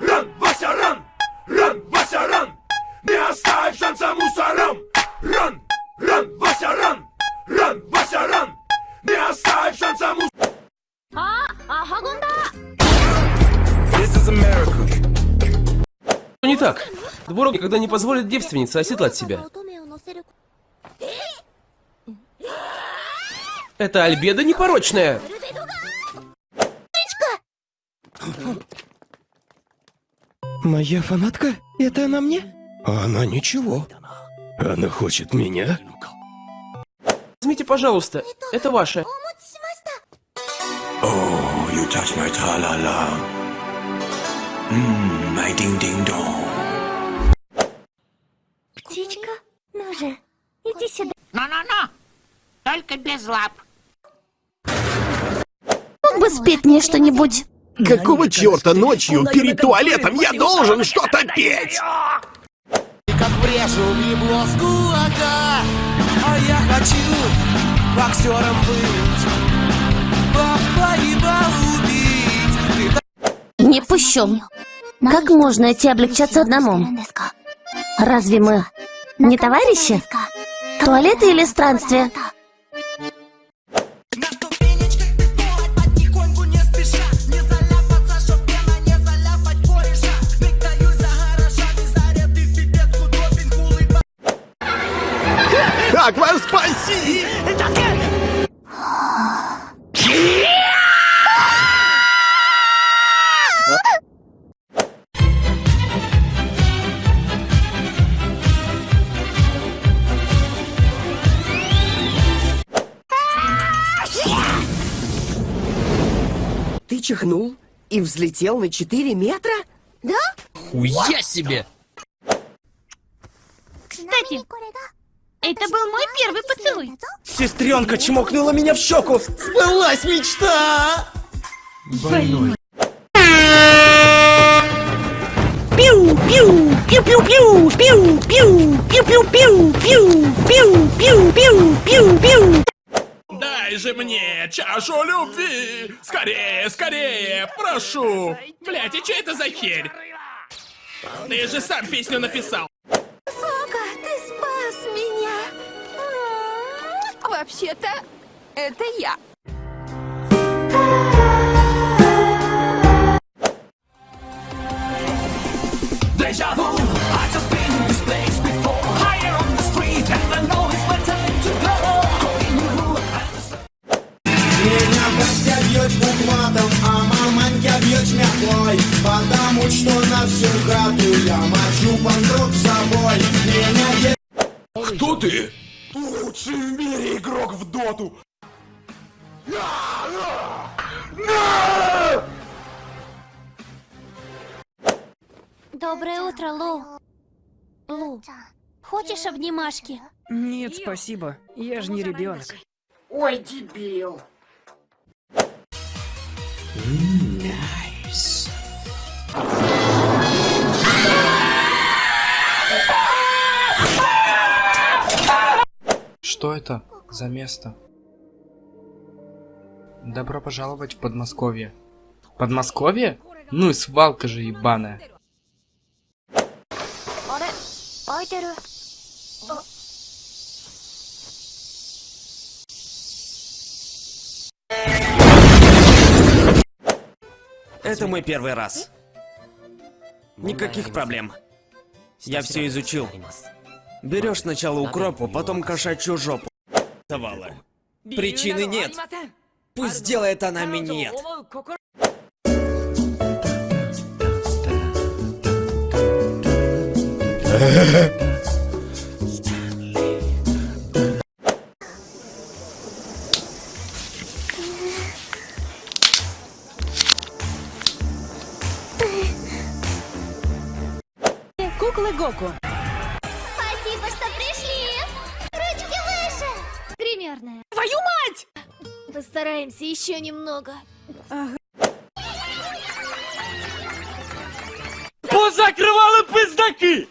Ран, Вася, ран! Ран, Вася, ран! Не оставь шанса мусорам! Ран, ран, Вася, ран! Ран, Вася, ран! Не оставь шанса мусорам! А, America. Не так. Дворог никогда не позволит девственнице оседлать себя. Это альбеда непорочная. Моя фанатка? Это она мне? А она ничего. Она хочет меня. Возьмите, пожалуйста. Это ваше. Oh, you touch my tra-la-la. Mmm, my ding-ding-dong. Птичка, ну же, иди сюда. Ну-ну-ну, только без лап. Мог бы спеть мне что-нибудь? Какого черта ночью перед туалетом я должен что-то петь? Как врежу в ебло с кулака А я хочу боксером быть Папа убить Ты Не пущу. Как можно идти облегчаться одному? Разве мы не товарищи? Туалеты или странствия? Спаси! Ты чихнул и взлетел на 4 метра? Хуя себе! Кстати, это был мой первый поцелуй. Сестренка чмокнула меня в щеку! Сбылась мечта! Дай же мне чашу любви! Скорее, скорее, прошу! Блять, и что это за херь? Ты же сам песню написал! Батя бьет букватом, а бьет Потому что на всю хату я мочу панкрок с собой. Меня Кто ты? Лучший в мире игрок в доту Доброе утро, Лу. Лу, хочешь обнимашки? Нет, спасибо. Я же не ребенок. Ой, дебил. Что это за место? Добро пожаловать в Подмосковье. Подмосковье? Ну и свалка же ебаная. Это мой первый раз. Никаких проблем. Я все изучил. Берешь сначала укропу, потом кошачью жопу. Причины нет. Пусть сделает она минет. Куклы Гоку. Гримерная. Твою мать! Постараемся еще немного. Позакрывали пиздаки!